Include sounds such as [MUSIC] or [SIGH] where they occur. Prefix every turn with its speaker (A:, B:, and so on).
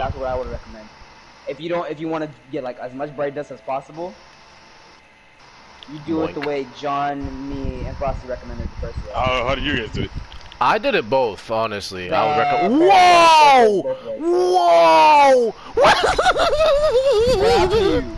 A: that's what I would recommend. If you don't, if you want to get like as much bright dust as possible, you do it the way John, me, and Frosty recommended the first way.
B: How, how do you guys do it?
C: I did it both, honestly. I would recommend. Whoa! Whoa! [LAUGHS]
A: Whoa!